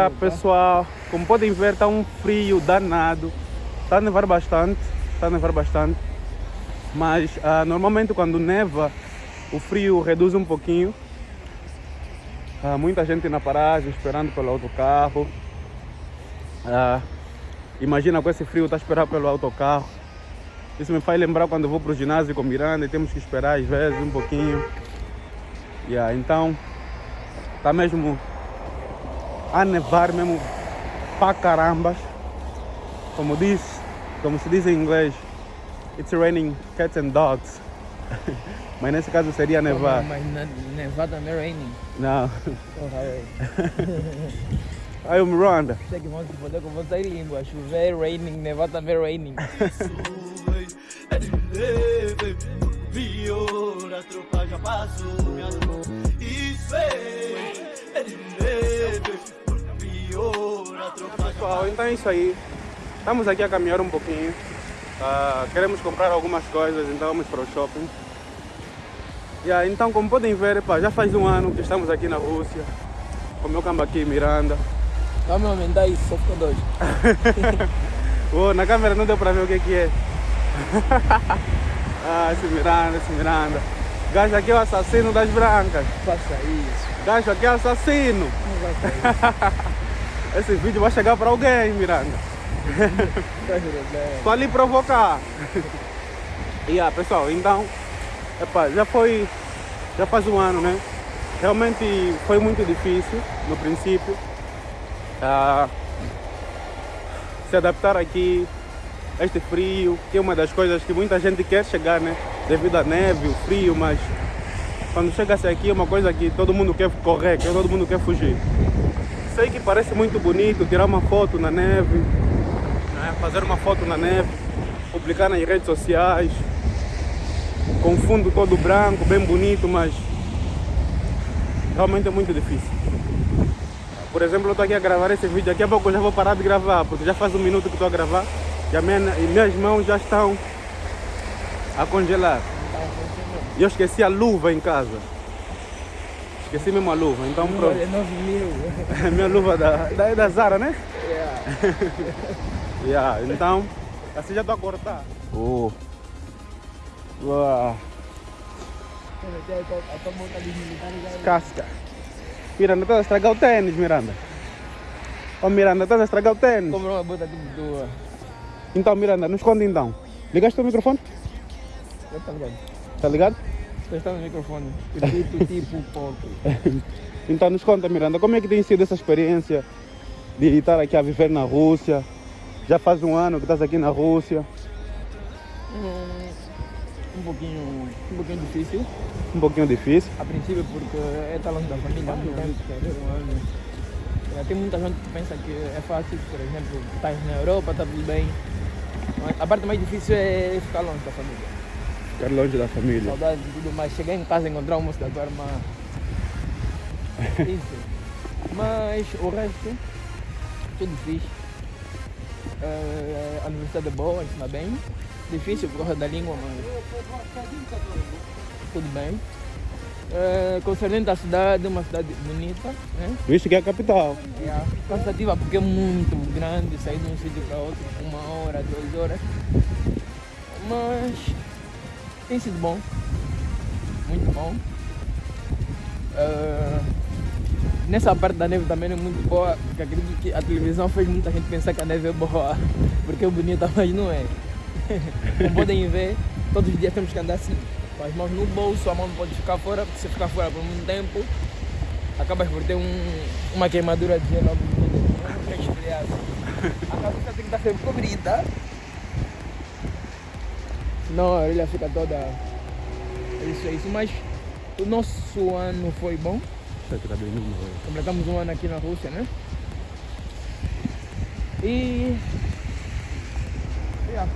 Ah, pessoal, como podem ver, está um frio danado. Está a nevar bastante, está a nevar bastante. Mas ah, normalmente quando neva, o frio reduz um pouquinho. Ah, muita gente na paragem esperando pelo autocarro. Ah, imagina com esse frio está esperando pelo autocarro. Isso me faz lembrar quando vou para o ginásio com Miranda e temos que esperar às vezes um pouquinho. Yeah, então, está mesmo a nevar mesmo pra carambas. Como diz, como se diz em inglês, it's raining cats and dogs. Mas nesse caso seria nevar. Mas nevar também é raining. Não. Oh, Aí o Miranda. Sei que vão se foder com você em língua. Chover, raining, nevar também é raining. Viu, a tropa já passou, minha. Isso é, é Pessoal, então é isso aí. Estamos aqui a caminhar um pouquinho. Ah, queremos comprar algumas coisas, então vamos para o shopping. Yeah, então, como podem ver, pá, já faz um ano que estamos aqui na Rússia. Com o meu cambaqui Miranda. Vamos aumentar isso, só ficou dois. Oh, na câmera não deu para ver o que, que é. ah, esse Miranda, esse Miranda. Gajo aqui é o assassino das brancas. Faça isso. Gajo aqui é assassino. Não vai fazer Esse vídeo vai chegar para alguém, Miranda. Só lhe provocar. e ah, pessoal, então, epa, já foi, já faz um ano, né? Realmente foi muito difícil no princípio. Ah, se adaptar aqui a este frio, que é uma das coisas que muita gente quer chegar, né? Devido à neve, o frio, mas quando chega-se aqui é uma coisa que todo mundo quer correr, que todo mundo quer fugir. Sei que parece muito bonito tirar uma foto na neve, né? fazer uma foto na neve, publicar nas redes sociais, com fundo todo branco, bem bonito, mas realmente é muito difícil. Por exemplo, eu estou aqui a gravar esse vídeo, daqui a pouco eu já vou parar de gravar, porque já faz um minuto que estou a gravar e, a minha, e minhas mãos já estão a congelar. E eu esqueci a luva em casa. Esqueci mesmo a luva, então pronto. É 9 mil. minha luva da, da, da Zara, né? Yeah. Yeah, então, assim já estou a cortar. Oh. Uau. A. Casca. Miranda, estás a estragar o tênis, Miranda. Oh, Miranda, estás a estragar o tênis. Comprou uma bota tipo tua. Então, Miranda, nos conta então. Ligaste o microfone? Eu tá ligado. Tá ligado? Está no microfone. Repito tipo porco. Então, nos conta, Miranda, como é que tem sido essa experiência de estar aqui a viver na Rússia? Já faz um ano que estás aqui na Rússia. Hum, um pouquinho, um pouquinho difícil. Um pouquinho difícil. A princípio porque é longe da família há muito tempo. Um ano. É, Tem muita gente que pensa que é fácil, por exemplo, estás na Europa, está tudo bem. Mas a parte mais difícil é ficar longe da família. Ficar longe da família. Saudades e tudo mais. Chegar em casa e encontrar o almoço da tua irmã. Isso. Mas o resto, tudo fixe. Eh, a universidade é boa, ensina bem. Difícil por causa da língua, mas tudo bem. Eh, concernente à cidade, uma cidade bonita, né? Visto que é a capital. Yeah. Cansativa porque é muito grande, sair de um sítio para outro, uma hora, duas horas. Mas tem sido bom. Muito bom. Ah, nessa parte da neve também é muito boa, porque acredito que a televisão fez muita gente pensar que a neve é boa, porque é bonita, mas não é. Como podem ver, todos os dias temos que andar assim, com as mãos no bolso, a mão não pode ficar fora, porque se ficar fora por muito tempo, acabas por ter um, uma queimadura de gelo resfriado. A cabeça tem que estar sempre cobrida. Senão a orelha fica toda. É isso, é isso. Mas o nosso ano foi bom. Tá? Completamos um ano aqui na Rússia, né? E. Yeah.